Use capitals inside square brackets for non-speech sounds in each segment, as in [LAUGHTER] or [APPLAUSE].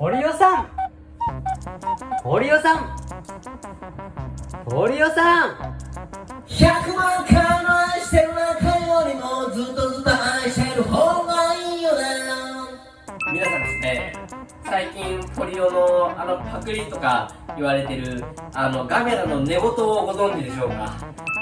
堀尾さん。堀尾さん。堀尾さん。100万回の愛してる中よりもずっとずっと愛してる方がいいよね。皆さんですね最近ポリオのあのパクリとか言われてるあのガメラの寝言をご存知でしょうか？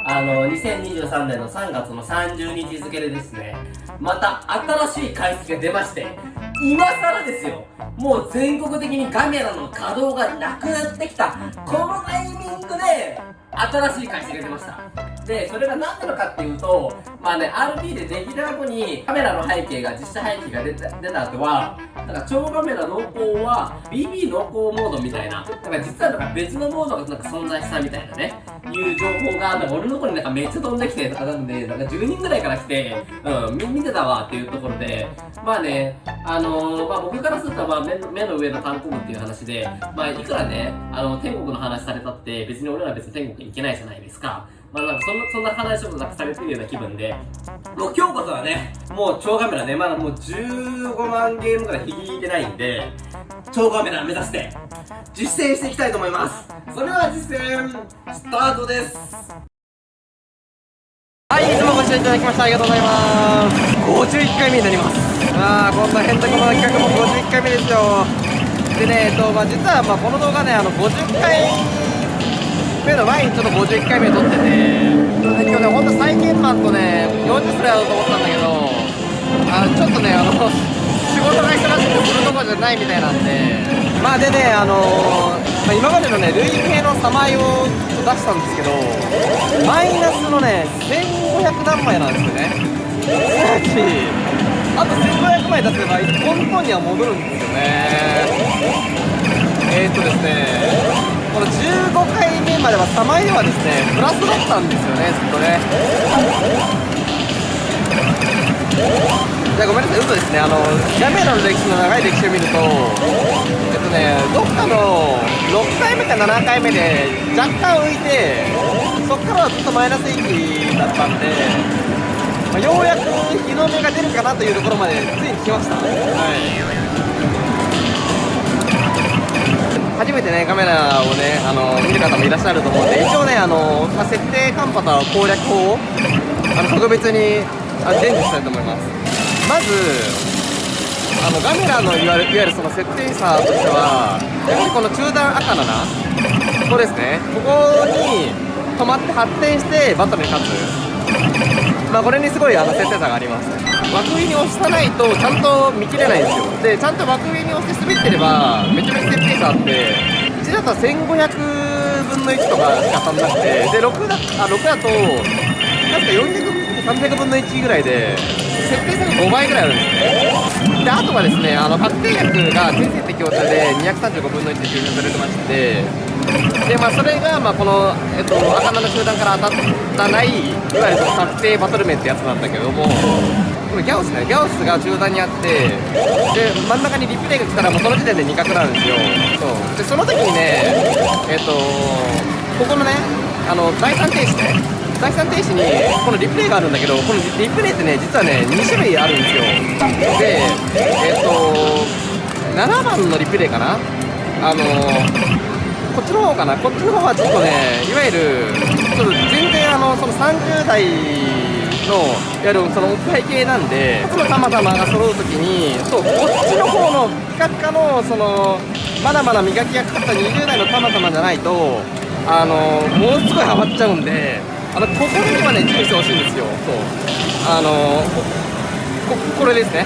あの2023年の3月の30日付でですねまた新しい回数が出まして今更ですよ。もう全国的にガメラの稼働がなくなってきた。このタイミングで新しい会社が出ました。でそれが何なのかっていうとまあね RP でできた後にカメラの背景が実写背景が出た出た後はなんか超カメラ濃厚は BB 濃厚モードみたいななんか実はなんか別のモードがなんか存在したみたいなねいう情報がなんか俺のところになんかめっちゃ飛んできてとかなんでなんか10人ぐらいから来てうん見てたわっていうところでまあねあのー、まあ僕からするとまあ目目の上の単行部っていう話でまあいくらねあの天国の話されたって別に俺ら別に天国に行けないじゃないですかまあなんかそんな、そんな話をなんかされてるような気分で、もう今日こそはね、もう超カメラね、まだもう15万ゲームぐらい引いてないんで、超カメラ目指して実践していきたいと思います。それでは実践、スタートです。はい、いつもご視聴いただきましてありがとうございます。51回目になります。ああ、こんな変なこの企画も51回目ですよ。でね、えっと、まあ、実は、まあ、この動画ね、あの、50回目の前にちょっと51回目撮ってて今日ねほんと再現マンとね40歳だと思ったんだけどあのちょっとねあの仕事が忙しくてするとこじゃないみたいなんでまあでねあのまあ、今までのね累計のサマイを出したんですけどマイナスのね1500何枚なんですよね。すなわちあと1500枚出せば本当には戻るんですよね。えー、っとですねこの15回目までは玉井ではですねプラスだったんですよねずっとね。じゃごめんなさい嘘ですね。あのヤメラの歴史の長い歴史を見るとえっとねどっかの6回目か7回目で若干浮いてそっからはずっとマイナス域だったんでまあ、ようやく日の目が出るかなというところまでついに来ました、はい。初めてねカメラをねあの見る方もいらっしゃると思うんで一応ねあの、まあ、設定カンパと攻略法をあの特別にあ伝授したいと思います。まずあのガメラのいわゆるいわゆるその設定差としてはやはりこの中段赤7ここですねここに止まって発展してバトルに勝つ。まあこれにすごいあの設定差があります。枠上に押さないとちゃんと見切れないんですよ。でちゃんと枠上に押して滑ってればめちゃめちゃ設定差あって1だと1500分の1とかしか当たんなくてで6だあ6だと確か400、300分の1ぐらいで設定差が5倍ぐらいあるんですね。であとはですねあの確定薬が先生適応者で235分の1で抽出されてまして。でまあそれがまあこの、えっと、赤名の集団から当たったないいわゆるその確定バトル面ってやつなんだけどもこれギャオスねギャオスが中段にあってで真ん中にリプレイが来たらもうその時点で2角なんですよ。そう。でその時にねえっ、とここのねあの第3停止ね。第3停止にこのリプレイがあるんだけどこのリプレイってね実はね2種類あるんですよ。でえっ、ー、と7番のリプレイかな？あのこっちの方かな？こっちの方はちょっとねいわゆるちょっと全然あのその30代のやるそのおっぱい系なんでこのたまたまが揃う時にそうこっちの方のピカピカのそのまだまだ磨きがかかった20代のたまたまじゃないとあのものすごいハマっちゃうんであのここにはね注意してほしいんですよ。そう。あのここれですね。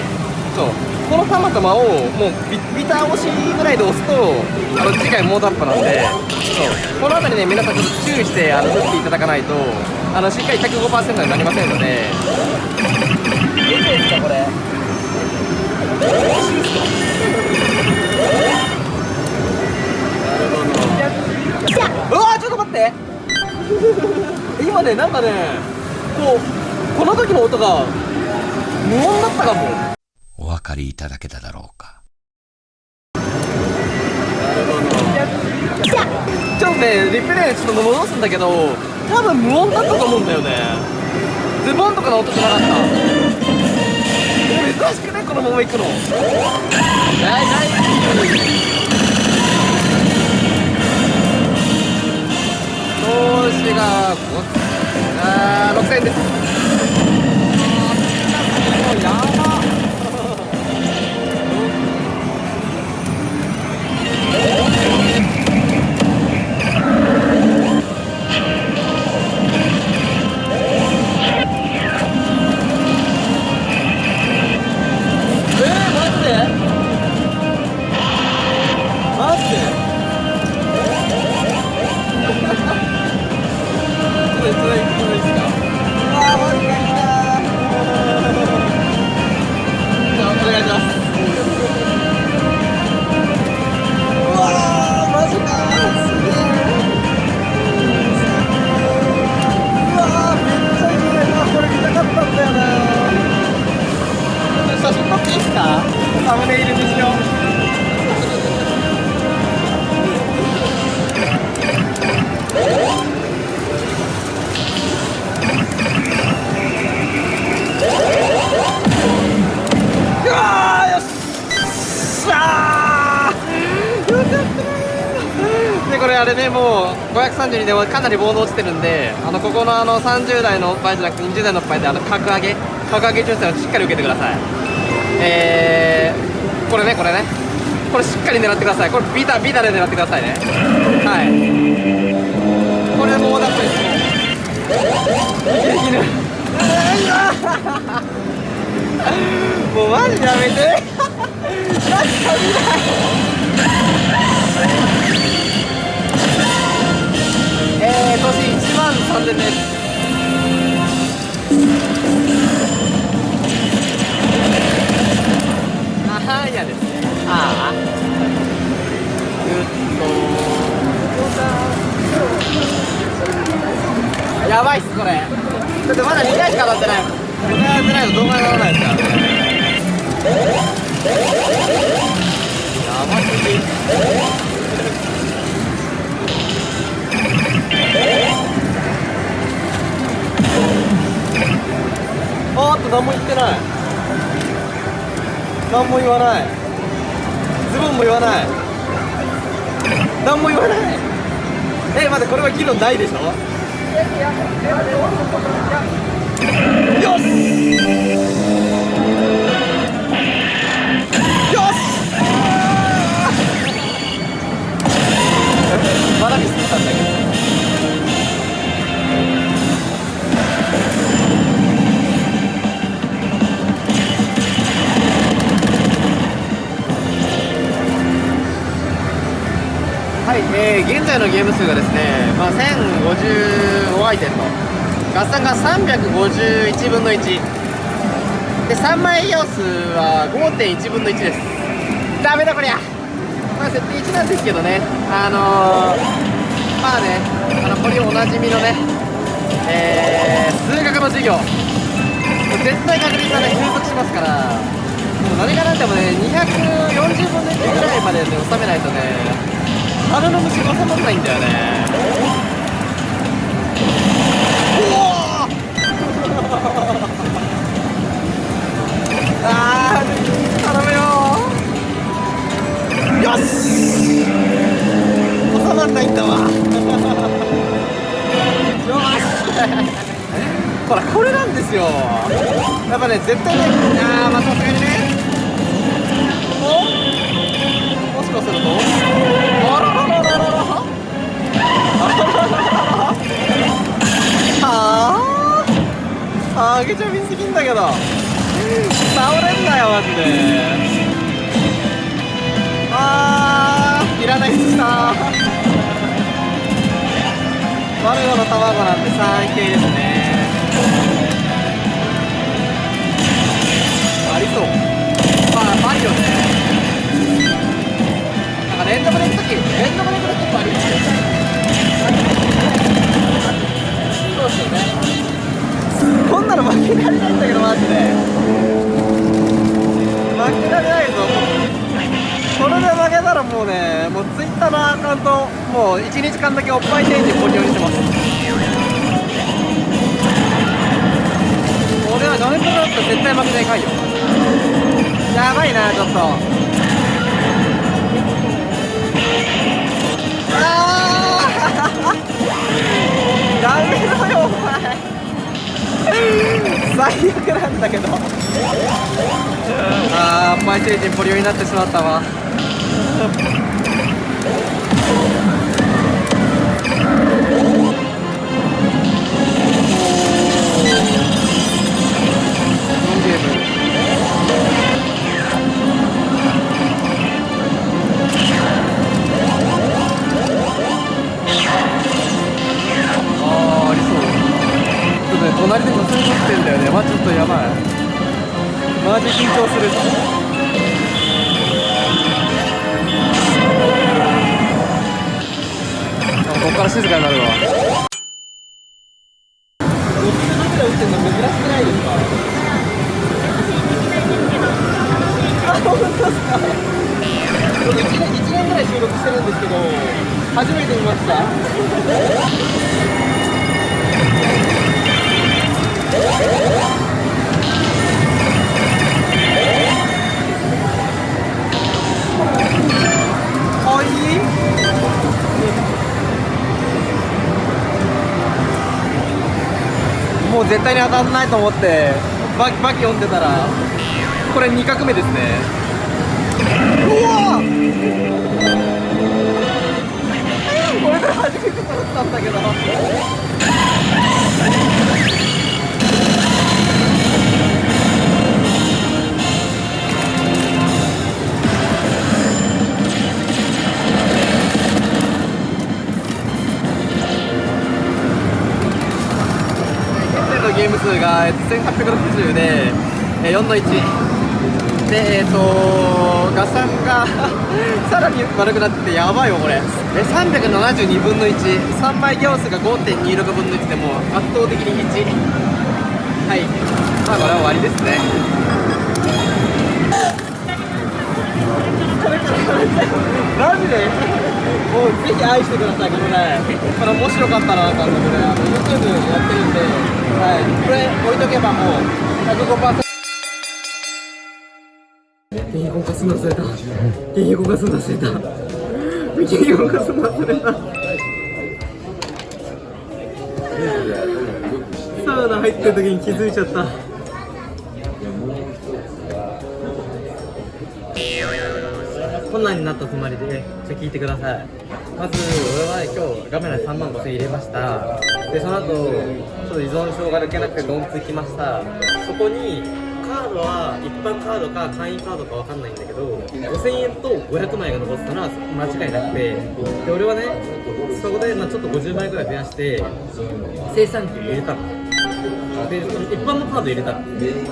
そう。このたまたまをもうビビター押しぐらいで押すとあの次回モードアップなんでそう。この辺りね皆さんちょっと注意してあの打っていただかないとあのしっかり105%になりませんので。いいですかこれ？うわちょっと待って今ねなんかねこうこの時の音が無音だったかも。かりいただけただろうか。ちょっとねリプレイちょっと戻すんだけど多分無音だったと思うんだよね。ズボンとかの音じゃなかった。珍しくねこのまま行くの 오, 씨가. 아, 럭사인데. 32でもかなりボード落ちてるんであのここのあの30代のおっぱいじゃなくて20代のおっぱいであの格上げ格上げ抽選をしっかり受けてください。えー、これねこれね。これしっかり狙ってください。これビタビタで狙ってくださいね。はい。これもうだってできるもうマジやめて。マジ危ないえー、年1万3000ですあはやですねああぐっとやばいっすこれだってまだ2回しか当たってない2回当たってないと動画にならないですからねやばすぎあーっと何も言ってない。何も言わない。ズボンも言わない。何も言わない。え待ってこれは議論ないでしょ？よし！よし！まだミスったんだけど。えー、現在のゲーム数がですね、まあ、1055アイテムと合算が351分の1で3枚要数は5.1分の1です。ダメだこりゃ。まあ設定1なんですけどね。あのー、まあねあのこれおなじみのねえー、数学の授業。絶対確率はね収束しますから。もう何が何でもね240分の1ぐらいまでで収めないとね鼻の虫が収まらないんだよね。おおあー頼むよよし。収まんないんだわ。よし。[LAUGHS] ほらこれなんですよ。やっぱね絶対ねあーまあさすがにね。あげちゃみすぎんだけど。倒れんなよマジで。あーいらないっすな。マルゴの卵なんて 3K ですね。ありそう。まああるよね。なんか連続で行くとき連続で行くときもありますそうですよね。こんなの負けられないんだけどマジで。負けられないぞ。これで負けたらもうねもうツイッターのアカウントもう1日間だけおっぱい展示ご利用にしてます。俺は画面プロだったら絶対負けないかいよ。やばいなちょっと。あー！[LAUGHS] ダメだよ。最悪なんだけど。あーおっぱい成人ポリオになってしまったわ。隣で女性撮ってんだよね。まあちょっとやばい。マジ緊張する。あここから静かになるわ。絶対に当たらないと思ってバキバキ読んでたらこれ2画目ですね。うわこれで初めて取ったんだけど。1860でえー4の1でえっ、と合算が [LAUGHS] さらに悪くなっててやばいよこれ。え372分の13枚行数が5.26分の1でもう圧倒的に1はい。まあこれは終わりですね。マジで？もうぜひ愛してくださいこれ。これ面白かったらなんかこれあの YouTube やってるんではい。これ置いとけばもう105%原因動かすの忘れた。原因動かすの忘れた。原因動かすの忘れた。サウナ入ってる時に気づいちゃった。こんなんになったつもりで、ちょ聞いてください。まず俺は今日画面に3万5000円入れました。でその後ちょっと依存症が抜けなくてドンつきました。そこにカードは一般カードか会員カードかわかんないんだけど5000円と500枚が残ってたのは間違いなくて。で俺はねそこでまあちょっと50枚ぐらい増やして生産機入れたの。で一般のカード入れたの。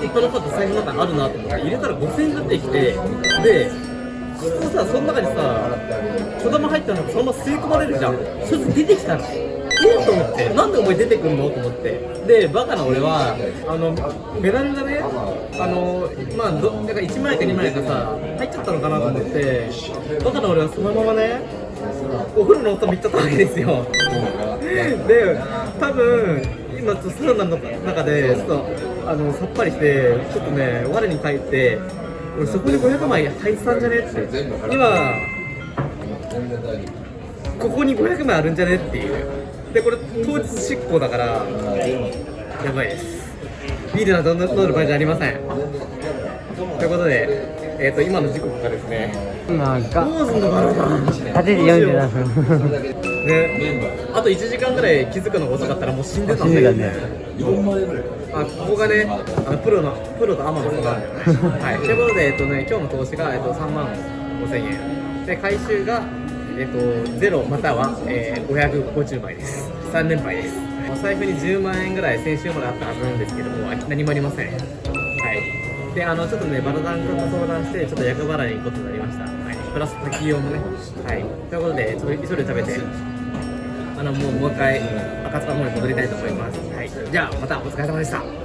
一般のカード財布の中にあるなと思って入れたら5000円出てきてで普通さその中にさ子供入ったのそのまま吸い込まれるじゃんそれで出てきたのえっと思ってなんでお前出てくんのと思ってでバカな俺はあのメダルがねあのまあどなんか1枚か2枚かさ入っちゃったのかなと思ってバカな俺はそのままねお風呂の音見っちゃったわけですよで多分今ちょっとサウナの中でちょっとあのさっぱりしてちょっとね我に返って俺そこに500枚入ってたんじゃねって。今ここに500枚あるんじゃねっていう。でこれ当日執行だからやばいです。ビールなど飲んでる場合じゃありません。ということでえっ、と今の時刻がですね今がどうすんのかな8時47分。ね、あと1時間ぐらい気づくのが遅かったらもう死んでたんだよねあここがねあのプロのプロとアマの差なんだよね。はい。ということで、えっとね、今日の投資が、えっと、3万5000円。で回収が、えっと、ゼロまたは、えー、550枚です。3連敗です。お財布に10万円ぐらい先週まであったはずなんですけども何もありません。はい。であのちょっとねバラダン君と相談してちょっと厄払いに行くことになりました。はい。プラス滝用もね。はい。ということでちょっと急いで食べて。あのもうもう一回赤塚の方に戻りたいと思います。じゃあまたお疲れ様でした。